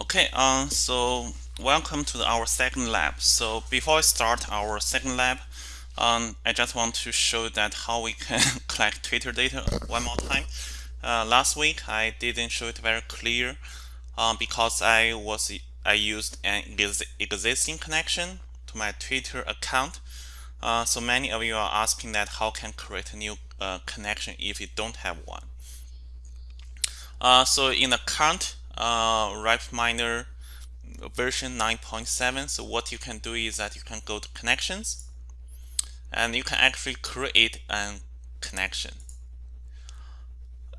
Okay, um, so welcome to our second lab. So before I start our second lab, um, I just want to show that how we can collect Twitter data one more time. Uh, last week I didn't show it very clear um, because I was I used an existing connection to my Twitter account. Uh, so many of you are asking that how can create a new uh, connection if you don't have one. Uh, so in the current uh, RapidMiner version 9.7 so what you can do is that you can go to connections and you can actually create a connection.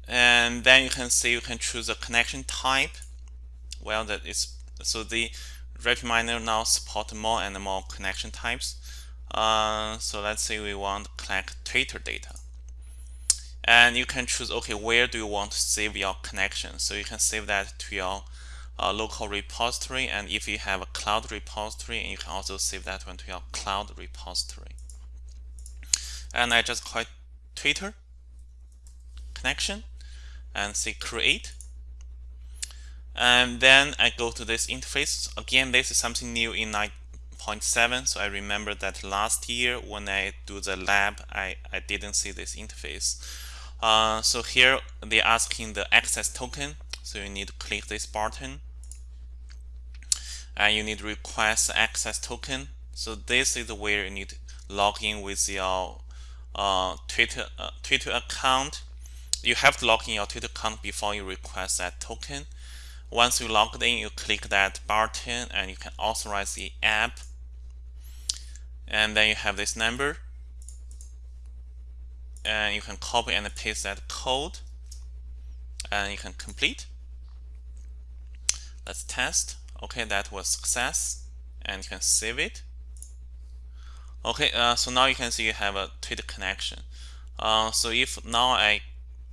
And then you can see you can choose a connection type. Well that is so the RapidMiner now support more and more connection types. Uh, so let's say we want to collect Twitter data and you can choose okay where do you want to save your connection? So you can save that to your uh, local repository. And if you have a cloud repository you can also save that one to your cloud repository. And I just call it Twitter connection and say create. And then I go to this interface. Again this is something new in 9.7 so I remember that last year when I do the lab I, I didn't see this interface uh, so here they're asking the access token. So you need to click this button and you need to request access token. So this is where you need to log in with your uh, Twitter uh, Twitter account. You have to log in your Twitter account before you request that token. Once you logged in, you click that button and you can authorize the app. And then you have this number and you can copy and paste that code. And you can complete. Let's test. Okay that was success. And you can save it. Okay uh, so now you can see you have a Twitter connection. Uh, so if now I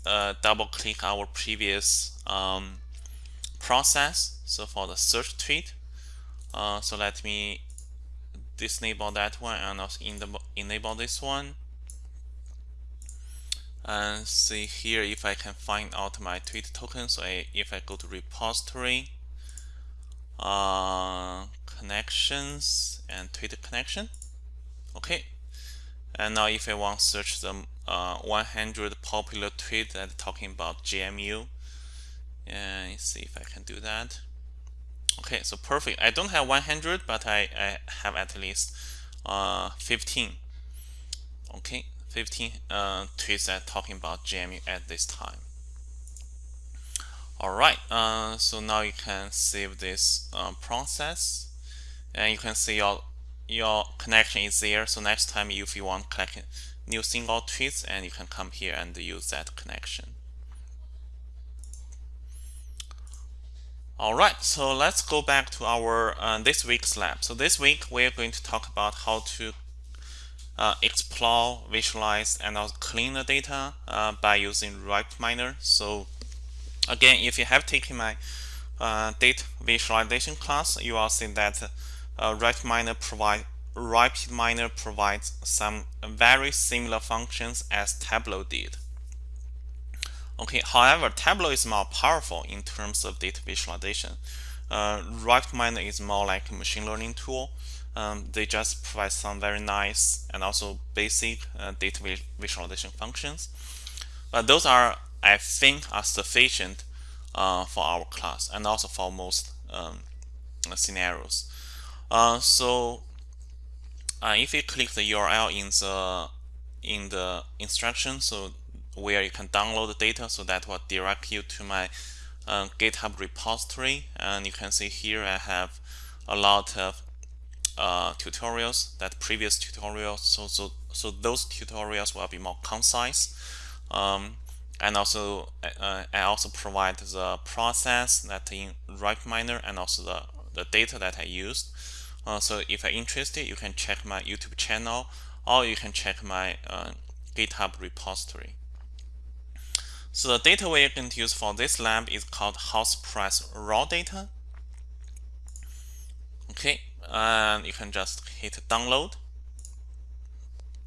uh, double click our previous um, process so for the search tweet uh, so let me disable that one and also enable this one and see here if I can find out my tweet token. So I, if I go to repository uh, connections and Twitter connection. Okay. And now if I want to search the uh, 100 popular tweet that talking about GMU, and see if I can do that. Okay so perfect. I don't have 100 but I, I have at least uh, 15 okay 15 uh, tweets that talking about JMU at this time. Alright, uh, so now you can save this uh, process and you can see your your connection is there. So next time if you want to collect new single tweets and you can come here and use that connection. Alright, so let's go back to our uh, this week's lab. So this week we're going to talk about how to uh, explore, visualize, and also clean the data uh, by using RapidMiner. So again, if you have taken my uh, data visualization class, you will see that uh, RapidMiner provide RapidMiner provides some very similar functions as Tableau did. Okay, however, Tableau is more powerful in terms of data visualization. Uh, RapidMiner is more like a machine learning tool um, they just provide some very nice and also basic uh, data visualization functions. But those are, I think, are sufficient uh, for our class and also for most um, scenarios. Uh, so uh, if you click the URL in the in the instruction, so where you can download the data, so that will direct you to my uh, GitHub repository, and you can see here I have a lot of uh, tutorials that previous tutorials. So so so those tutorials will be more concise. Um, and also uh, I also provide the process that in right RapidMiner and also the, the data that I used. Uh, so if you're interested you can check my YouTube channel or you can check my uh, GitHub repository. So the data we're going to use for this lab is called house price raw data. Okay and you can just hit download.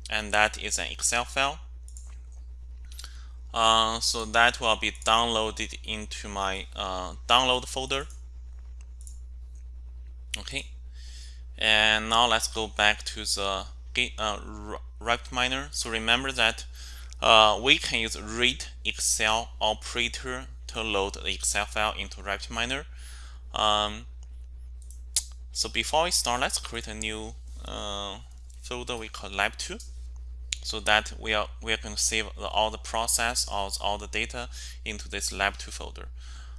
And that is an Excel file. Uh, so that will be downloaded into my uh, download folder. Okay. And now let's go back to the uh, Miner. so remember that uh, we can use read Excel operator to load the Excel file into RapidMiner um, so before we start let's create a new uh, folder we call lab2 so that we are we are going to save the, all the process all, all the data into this lab2 folder.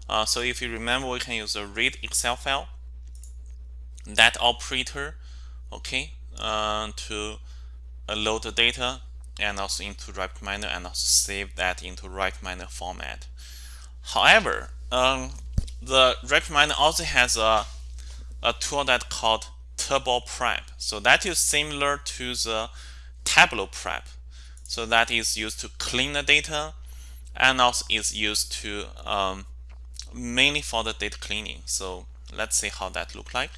Uh, so if you remember we can use a read excel file that operator okay uh, to load the data and also into RapidMiner and also save that into RapidMiner format. However um, the RapidMiner also has a, a tool that called Turbo Prep so that is similar to the Tableau Prep. So that is used to clean the data and also is used to um, mainly for the data cleaning. So let's see how that look like.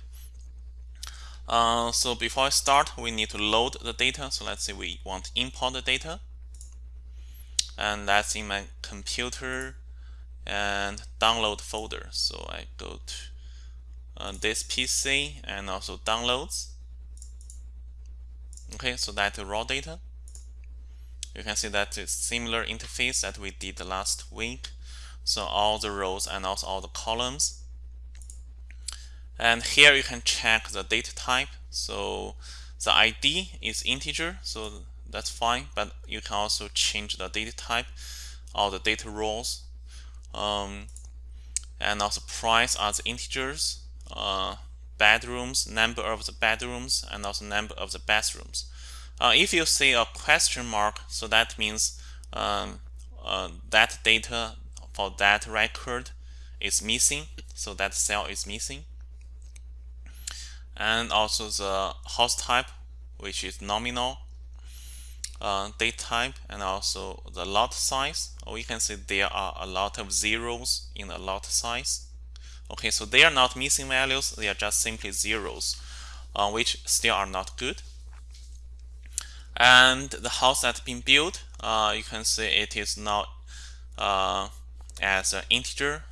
Uh, so before I start we need to load the data. So let's say we want to import the data. And that's in my computer and download folder. So I go to uh, this PC and also downloads. Okay so that's the raw data. You can see that it's similar interface that we did last week. So all the rows and also all the columns. And here you can check the data type. So the ID is integer so that's fine but you can also change the data type or the data rows um, and also price as integers uh, bedrooms number of the bedrooms and also number of the bathrooms. Uh, if you see a question mark so that means um, uh, that data for that record is missing so that cell is missing. And also the house type which is nominal uh, date type and also the lot size. We can see there are a lot of zeros in the lot size okay so they are not missing values they are just simply zeros uh, which still are not good and the house that's been built uh, you can see it is now uh, as an integer.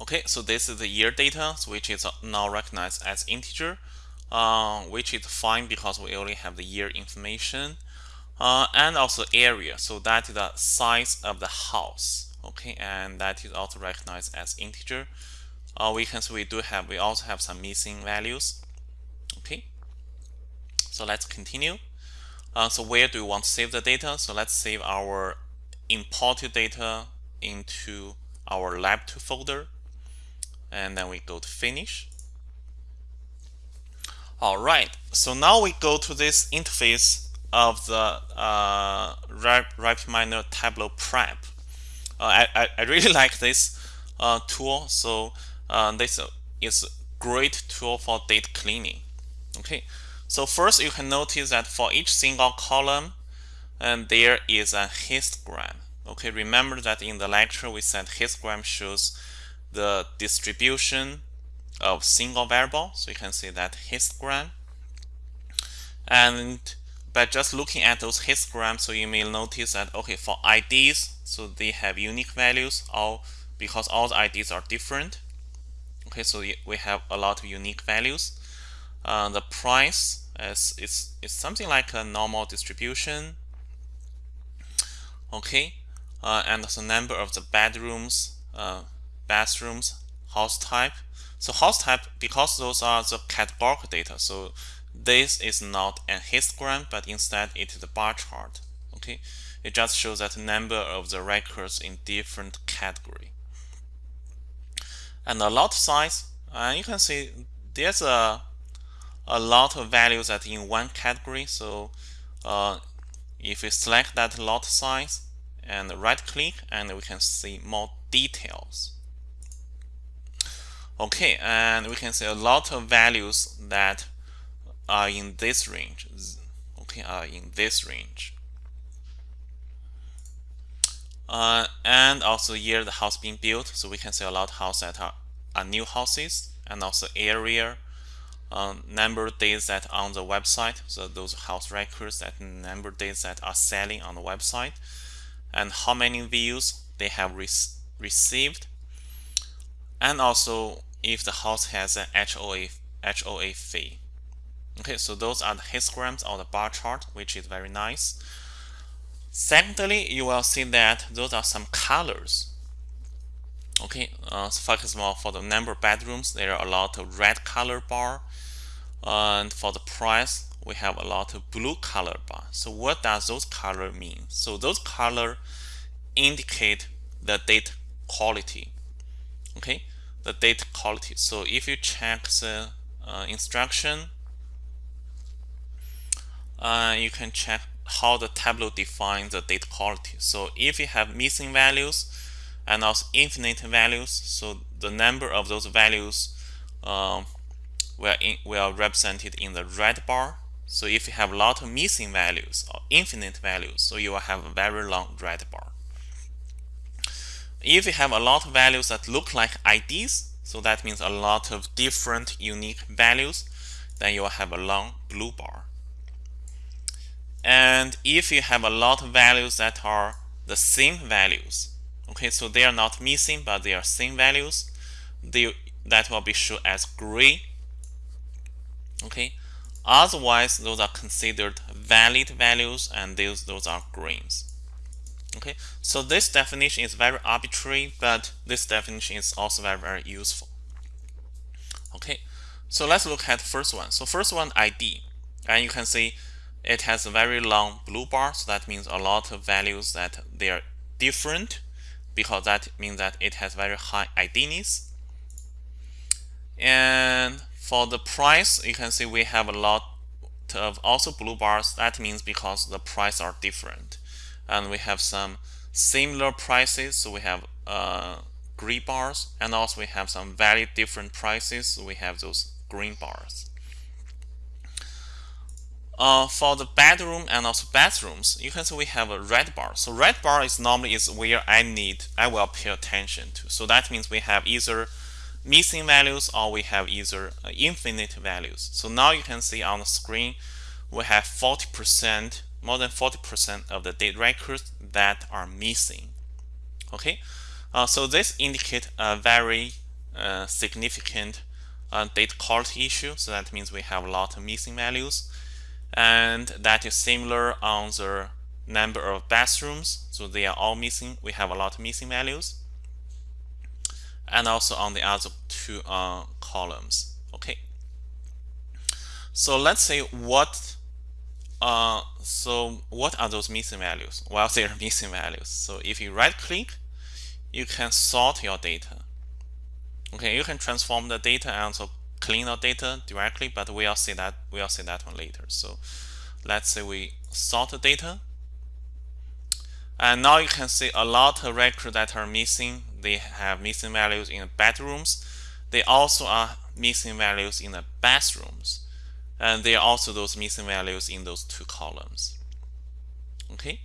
Okay, so this is the year data, which is now recognized as integer, uh, which is fine because we only have the year information. Uh, and also area, so that is the size of the house. Okay, and that is also recognized as integer. Uh, we can see we do have, we also have some missing values. Okay, so let's continue. Uh, so where do we want to save the data? So let's save our imported data into our lab2 folder and then we go to finish all right so now we go to this interface of the uh, RapidMiner Turbo Prep uh, I, I really like this uh, tool. So uh, this is great tool for data cleaning. Okay. So first you can notice that for each single column and there is a histogram. Okay. Remember that in the lecture we said histogram shows the distribution of single variable. So you can see that histogram. And by just looking at those histograms so you may notice that okay for IDs so they have unique values all because all the IDs are different. Okay so we have a lot of unique values. Uh, the price is, is, is something like a normal distribution. Okay uh, and the number of the bedrooms uh, bathrooms house type. So house type because those are the categorical data so this is not a histogram but instead it is a bar chart okay? It just shows that number of the records in different category. And the lot size uh, you can see there's a a lot of values that in one category. So uh, if we select that lot size and right click and we can see more details. Okay and we can see a lot of values that are in this range. Okay are in this range. Uh, and also year the house being built so we can see a lot of houses that are, are new houses and also area um, number of days that on the website. So those house records that number of days that are selling on the website and how many views they have re received. And also if the house has an HOA HOA fee. Okay, so those are the histograms or the bar chart, which is very nice. Secondly, you will see that those are some colors. Okay, uh, so for example, for the number of bedrooms, there are a lot of red color bar, and for the price, we have a lot of blue color bar. So what does those color mean? So those color indicate the data quality. Okay, the data quality. So if you check the uh, instruction, uh, you can check how the Tableau defines the data quality. So if you have missing values and also infinite values, so the number of those values were, in, were represented in the red bar. So if you have a lot of missing values or infinite values, so you will have a very long red bar. If you have a lot of values that look like IDs, so that means a lot of different unique values, then you will have a long blue bar. And if you have a lot of values that are the same values, okay, so they are not missing, but they are same values, they, that will be shown as gray. Okay, otherwise those are considered valid values and those, those are greens. Okay, so this definition is very arbitrary, but this definition is also very, very useful. Okay, so let's look at the first one. So first one ID, and you can see it has a very long blue bar, so that means a lot of values that they are different because that means that it has very high IDness. And for the price, you can see we have a lot of also blue bars. That means because the price are different. And we have some similar prices, so we have uh, green bars, and also we have some very different prices, so we have those green bars. Uh, for the bedroom and also bathrooms, you can see we have a red bar. So red bar is normally is where I need, I will pay attention to. So that means we have either missing values or we have either uh, infinite values. So now you can see on the screen, we have 40%, more than 40% of the date records that are missing. Okay, uh, so this indicates a very uh, significant uh, data quality issue. So that means we have a lot of missing values and that is similar on the number of bathrooms. So they are all missing. We have a lot of missing values. And also on the other two uh, columns. Okay. So let's say what uh, so what are those missing values? Well they are missing values. So if you right click you can sort your data. Okay you can transform the data and also clean our data directly, but we'll see that we'll see that one later. So let's say we sort the data. And now you can see a lot of records that are missing. They have missing values in the bedrooms. They also are missing values in the bathrooms. And there are also those missing values in those two columns. Okay.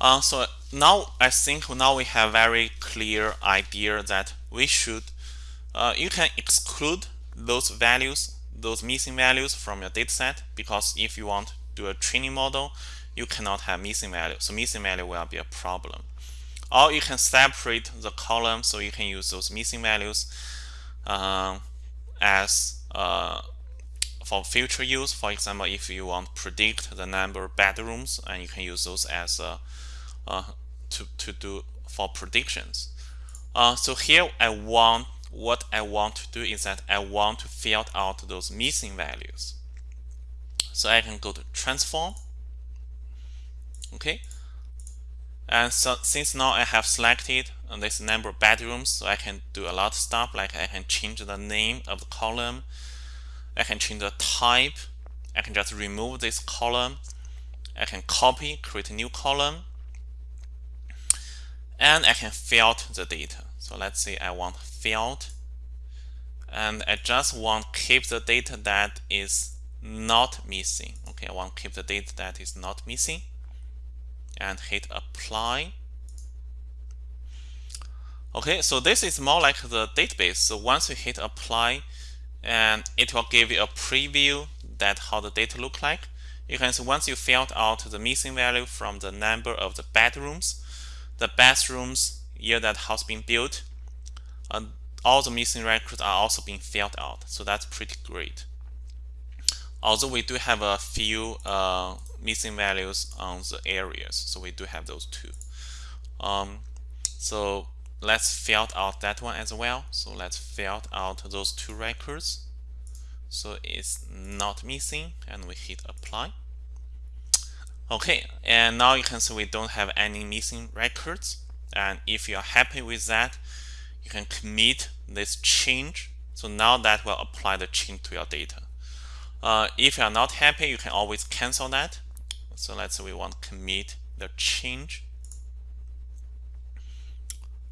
Uh, so now I think now we have very clear idea that we should uh, you can exclude those values, those missing values from your dataset because if you want to do a training model, you cannot have missing value. So missing value will be a problem. Or you can separate the column so you can use those missing values uh, as uh, for future use. For example, if you want to predict the number of bedrooms, and you can use those as uh, uh to, to do for predictions. Uh, so here I want what I want to do is that I want to fill out those missing values. So I can go to transform. Okay. And so since now I have selected this number of bedrooms, so I can do a lot of stuff like I can change the name of the column. I can change the type. I can just remove this column. I can copy, create a new column. And I can fill out the data. So let's say I want field and I just want keep the data that is not missing. Okay, I want keep the data that is not missing and hit apply. Okay, so this is more like the database. So once you hit apply, and it will give you a preview that how the data look like. You can see once you filled out the missing value from the number of the bedrooms, the bathrooms year that house been built, uh, all the missing records are also being filled out. So that's pretty great. Although we do have a few uh, missing values on the areas, so we do have those two. Um, so let's fill out that one as well. So let's fill out those two records. So it's not missing, and we hit apply. Okay, and now you can see we don't have any missing records. And if you are happy with that, you can commit this change. So now that will apply the change to your data. Uh, if you are not happy, you can always cancel that. So let's say we want to commit the change.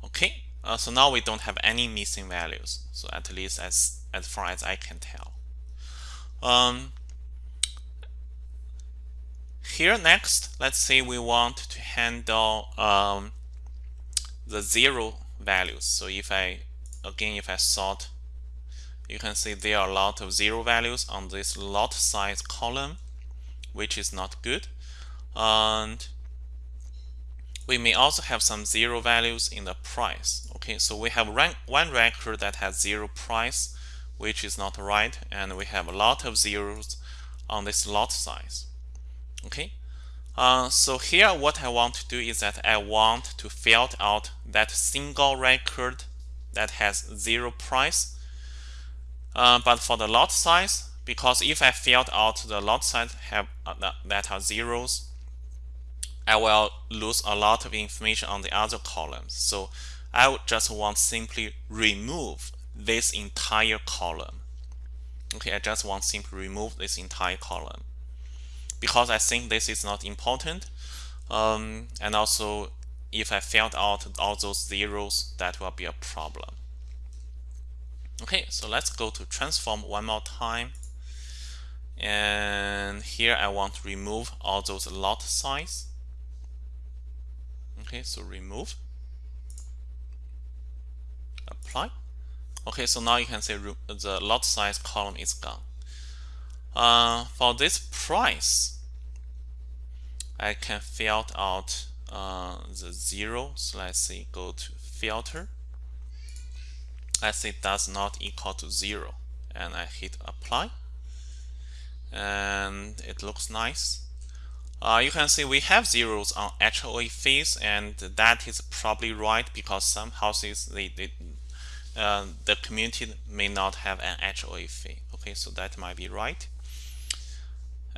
Okay, uh, so now we don't have any missing values. So at least as, as far as I can tell. Um, here next, let's say we want to handle um, the zero values. So if I, again, if I sort, you can see there are a lot of zero values on this lot size column, which is not good. And we may also have some zero values in the price. Okay, so we have one record that has zero price, which is not right, and we have a lot of zeros on this lot size. Okay, uh, so here what I want to do is that I want to fill out that single record that has zero price. Uh, but for the lot size, because if I filled out the lot size have uh, that are zeros, I will lose a lot of information on the other columns. So I just want simply remove this entire column. Okay, I just want simply remove this entire column because I think this is not important. Um, and also, if I filled out all those zeros, that will be a problem. Okay, so let's go to transform one more time. And here I want to remove all those lot size. Okay, so remove. Apply. Okay, so now you can see the lot size column is gone. Uh, for this price, I can filter out uh, the zero. So let's see, go to filter. Let's say does not equal to zero, and I hit apply, and it looks nice. Uh, you can see we have zeros on HOA fees, and that is probably right because some houses they, they uh, the community may not have an HOA fee. Okay, so that might be right.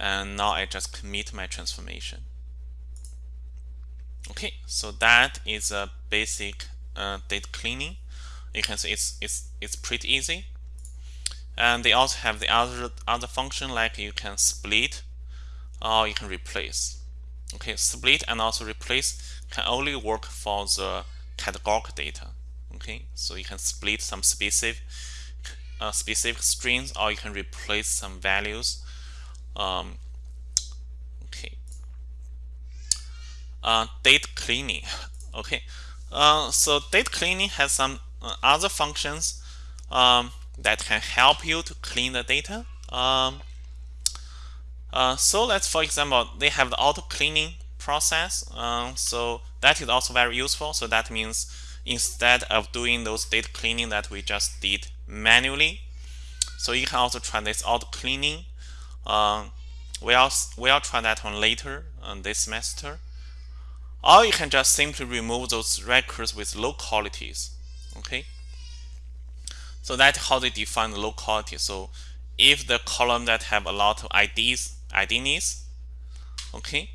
And now I just commit my transformation. Okay, so that is a basic uh, data cleaning. You can see it's it's it's pretty easy. And they also have the other other function like you can split or you can replace. Okay, split and also replace can only work for the categorical data. Okay, so you can split some specific uh, specific strings or you can replace some values. Um, okay, uh, data cleaning. Okay, uh, so data cleaning has some uh, other functions um, that can help you to clean the data. Um, uh, so let's, for example, they have the auto cleaning process. Uh, so that is also very useful. So that means instead of doing those data cleaning that we just did manually, so you can also try this auto cleaning. We'll, we'll try that one later this semester. Or you can just simply remove those records with low qualities. Okay. So that's how they define the low quality. So if the column that have a lot of IDs IDs, okay,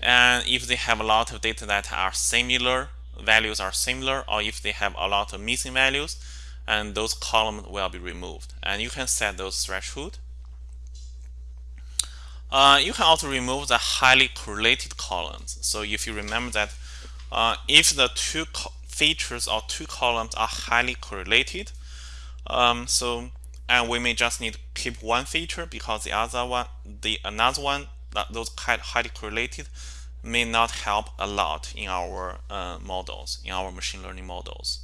and if they have a lot of data that are similar, values are similar, or if they have a lot of missing values, and those columns will be removed. And you can set those threshold. Uh, you can also remove the highly correlated columns. So if you remember that uh, if the two features or two columns are highly correlated, um, so and we may just need to keep one feature because the other one, the another one, that those highly correlated, may not help a lot in our uh, models, in our machine learning models.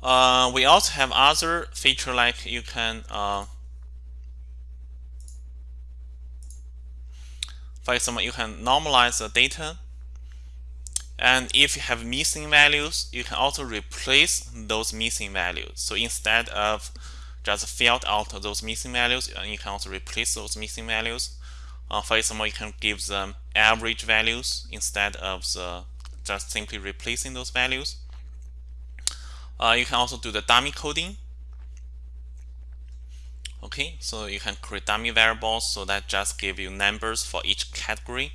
Uh, we also have other feature like you can, for example, you can normalize the data. And if you have missing values you can also replace those missing values. So instead of just fill out those missing values uh, you can also replace those missing values. Uh, for example you can give them average values instead of the just simply replacing those values. Uh, you can also do the dummy coding okay so you can create dummy variables so that just give you numbers for each category.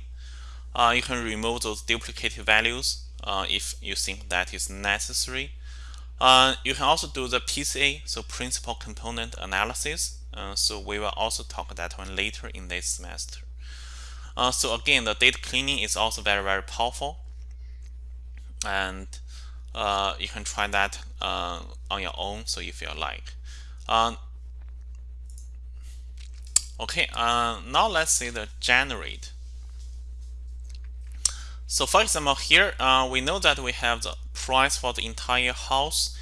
Uh, you can remove those duplicated values uh, if you think that is necessary. Uh, you can also do the PCA so principal component analysis. Uh, so we will also talk that one later in this semester. Uh, so again the data cleaning is also very very powerful. And uh, you can try that on your own so if you like Okay, uh, now let's see the generate. So for example, here uh, we know that we have the price for the entire house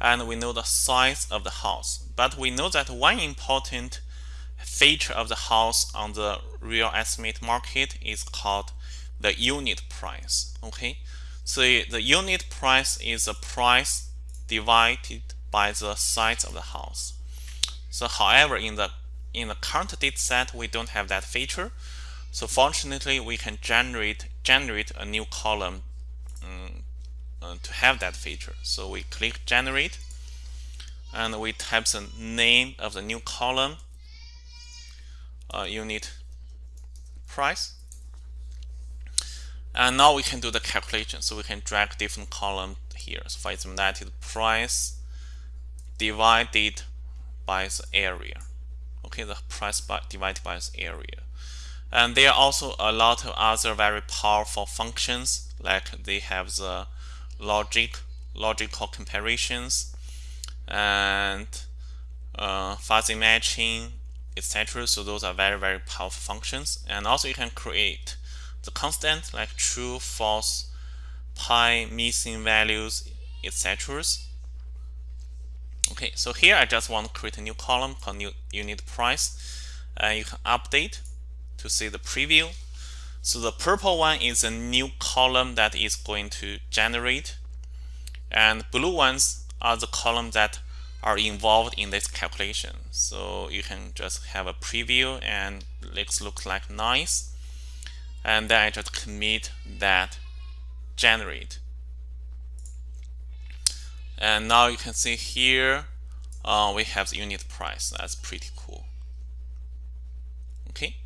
and we know the size of the house. But we know that one important feature of the house on the real estimate market is called the unit price. Okay, so the unit price is the price divided by the size of the house. So however, in the in the current data set, we don't have that feature. So fortunately, we can generate generate a new column um, uh, to have that feature. So we click generate and we type the name of the new column uh, unit price and now we can do the calculation so we can drag different column here so for example that is price divided by the area okay the price by, divided by its area. And there are also a lot of other very powerful functions like they have the logic logical comparisons and uh, fuzzy matching etc so those are very very powerful functions. And also you can create the constant like true false pi missing values etc Okay, so here I just want to create a new column called new unit price. And uh, you can update to see the preview. So the purple one is a new column that is going to generate. And blue ones are the columns that are involved in this calculation. So you can just have a preview and it looks like nice. And then I just commit that generate and now you can see here uh, we have the unit price. That's pretty cool. Okay.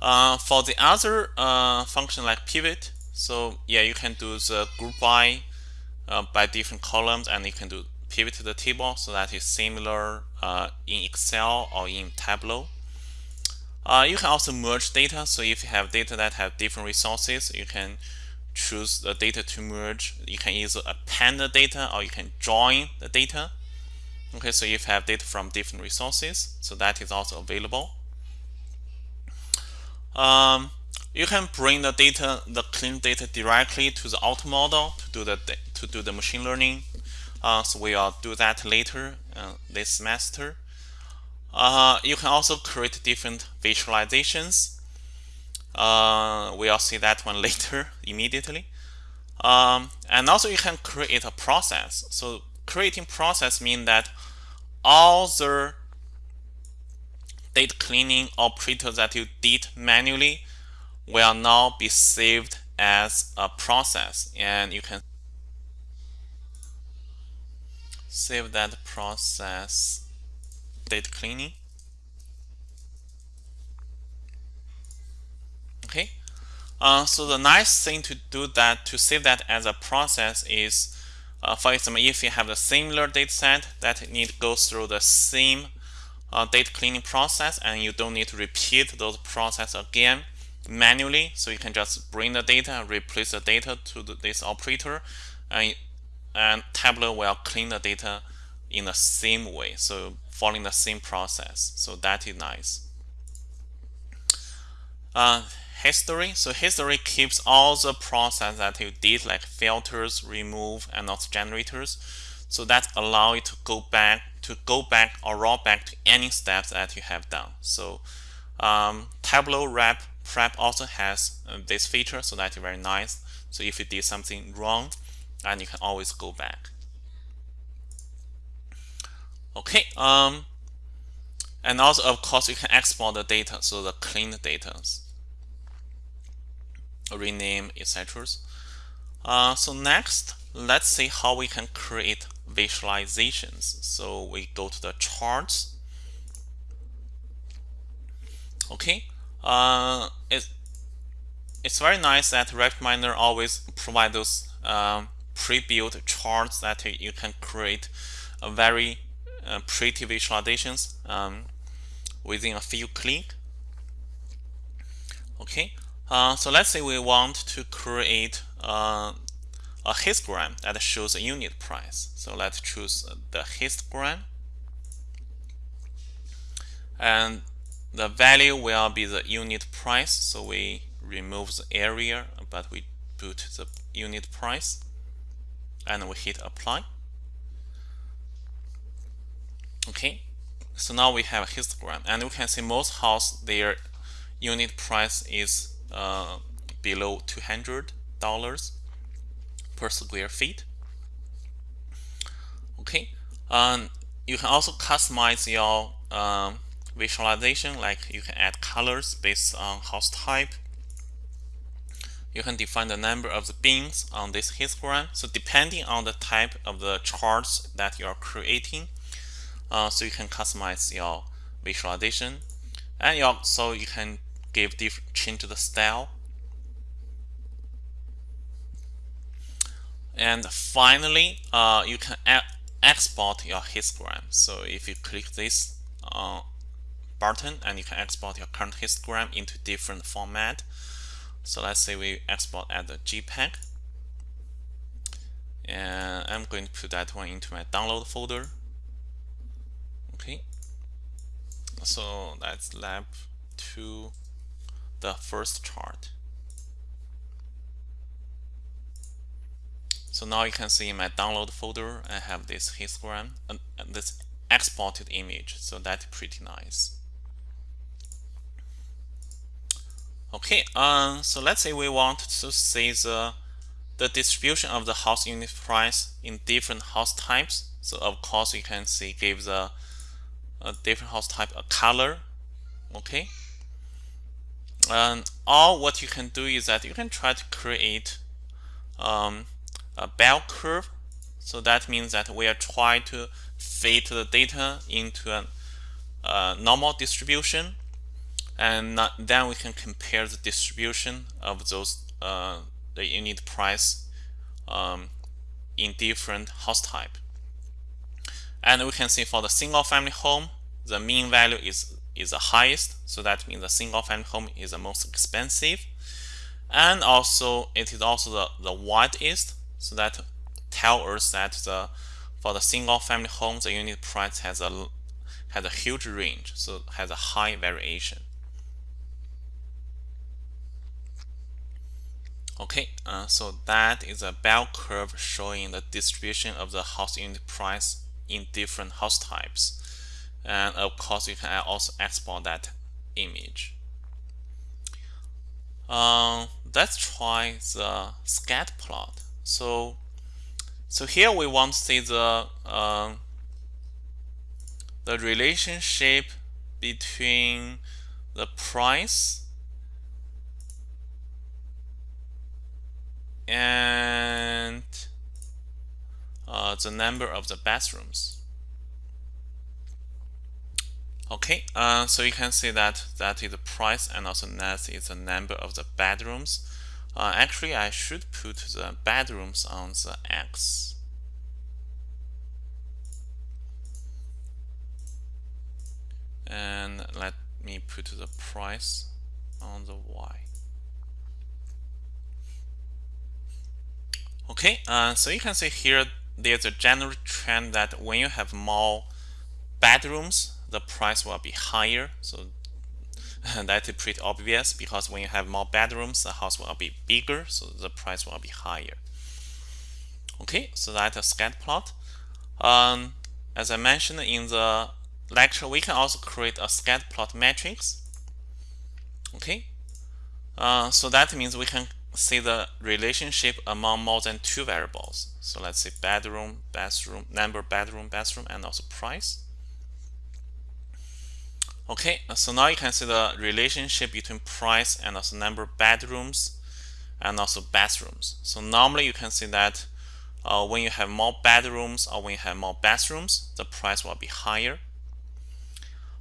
Uh, for the other uh, function like pivot so yeah you can do the group by uh, by different columns and you can do pivot to the table so that is similar uh, in Excel or in Tableau. Uh, you can also merge data so if you have data that have different resources you can choose the data to merge. You can either append the data or you can join the data. Okay, so if you have data from different resources, so that is also available. Um, you can bring the data, the clean data directly to the auto model to do the to do the machine learning. Uh, so we will do that later uh, this semester. Uh, you can also create different visualizations uh, we'll see that one later immediately. Um, and also you can create a process. So creating process means that all the data cleaning operators that you did manually will now be saved as a process and you can save that process data cleaning okay? Uh, so the nice thing to do that to save that as a process is uh, for example if you have a similar data set that need go through the same uh, data cleaning process and you don't need to repeat those process again manually. So you can just bring the data and replace the data to the, this operator and, and Tableau will clean the data in the same way so following the same process. So that is nice. Uh, history. So history keeps all the process that you did like filters, remove, and also generators. So that allow you to go back to go back or roll back to any steps that you have done. So um, Tableau Rep Prep also has uh, this feature, so that is very nice. So if you did something wrong, and you can always go back. Okay. Um, and also, of course, you can export the data, so the cleaned data, rename, etc. Uh, so next, let's see how we can create visualizations. So we go to the charts. Okay, uh, it's it's very nice that RapidMiner always provide those um, pre-built charts that you can create a very uh, pretty visualizations um, within a few click. Okay, uh, so let's say we want to create uh, a histogram that shows a unit price. So let's choose the histogram. And the value will be the unit price. So we remove the area, but we put the unit price. And we hit apply. Okay, so now we have a histogram. And we can see most house, their unit price is uh, below $200 per square feet. Okay, um, you can also customize your um, visualization, like you can add colors based on house type. You can define the number of the bins on this histogram. So depending on the type of the charts that you are creating, uh, so you can customize your visualization, and you also you can give different change the style And finally, uh, you can export your histogram. So if you click this uh, button and you can export your current histogram into different format. So let's say we export as a JPEG. And I'm going to put that one into my download folder. Okay. So that's lab to the first chart. So now you can see in my download folder, I have this histogram, uh, this exported image. So that's pretty nice. Okay, um, so let's say we want to see the, the distribution of the house unit price in different house types. So of course you can see give the a different house type a color. Okay. And all what you can do is that you can try to create um, a bell curve. So that means that we are trying to fit the data into a, a normal distribution. And then we can compare the distribution of those uh, the unit price um, in different house type. And we can see for the single family home, the mean value is is the highest. So that means the single family home is the most expensive. And also it is also the, the widest. So that tell us that the for the single family home, the unit price has a has a huge range, so has a high variation. Okay, uh, so that is a bell curve showing the distribution of the house unit price in different house types. And of course, you can also export that image. Uh, let's try the scat plot. So, so here we want to see the uh, the relationship between the price and uh, the number of the bathrooms. Okay, uh, so you can see that that is the price and also that is the number of the bedrooms. Uh, actually, I should put the bedrooms on the X. And let me put the price on the Y. Okay, uh, so you can see here there's a general trend that when you have more bedrooms, the price will be higher. So that is pretty obvious because when you have more bedrooms, the house will be bigger, so the price will be higher. Okay, so that's a scatter plot. Um, as I mentioned in the lecture, we can also create a scatter plot matrix. Okay, uh, so that means we can see the relationship among more than two variables. So let's say bedroom, bathroom, number bedroom, bathroom, and also price. Okay, so now you can see the relationship between price and also number of bedrooms and also bathrooms. So normally you can see that uh, when you have more bedrooms or when you have more bathrooms, the price will be higher.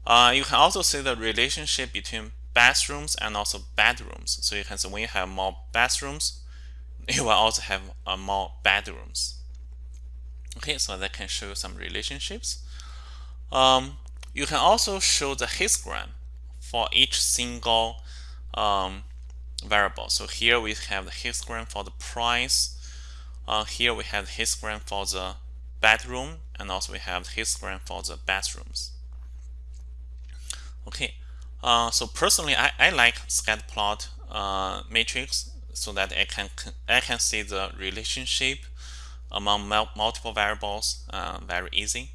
Uh, you can also see the relationship between bathrooms and also bedrooms. So you can see when you have more bathrooms, you will also have uh, more bedrooms. Okay, so that can show you some relationships. Um, you can also show the histogram for each single um, variable. So here we have the histogram for the price. Uh, here we have the histogram for the bedroom, and also we have the histogram for the bathrooms. Okay, uh, so personally, I, I like scatter plot uh, matrix so that I can I can see the relationship among multiple variables uh, very easy.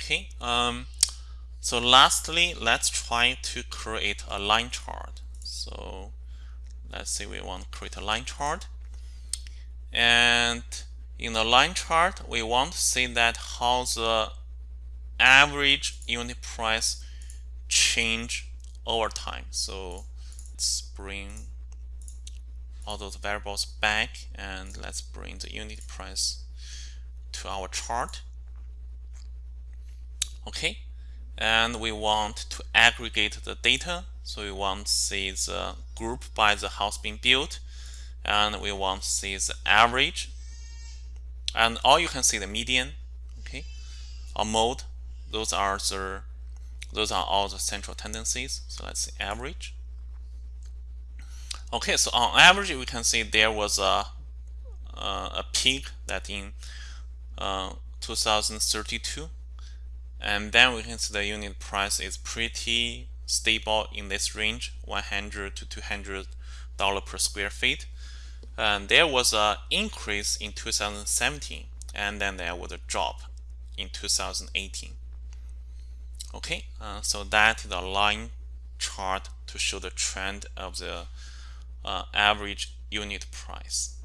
Okay, um, so lastly, let's try to create a line chart. So let's say we want to create a line chart. And in the line chart, we want to see that how the average unit price change over time. So let's bring all those variables back and let's bring the unit price to our chart okay. And we want to aggregate the data. So we want to see the group by the house being built. And we want to see the average. And all you can see the median. Okay. Or mode. Those are the those are all the central tendencies. So let's see average. Okay. So on average we can see there was a uh, a peak that in uh, 2032 and then we can see the unit price is pretty stable in this range 100 to 200 dollar per square feet. And there was an increase in 2017 and then there was a drop in 2018 okay uh, so that is a line chart to show the trend of the uh, average unit price